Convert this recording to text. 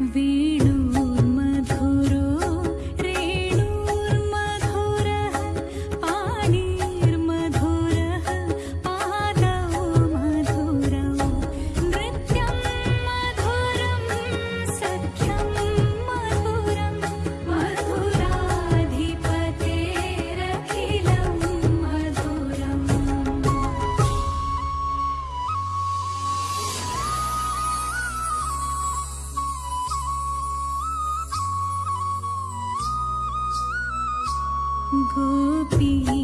The 何必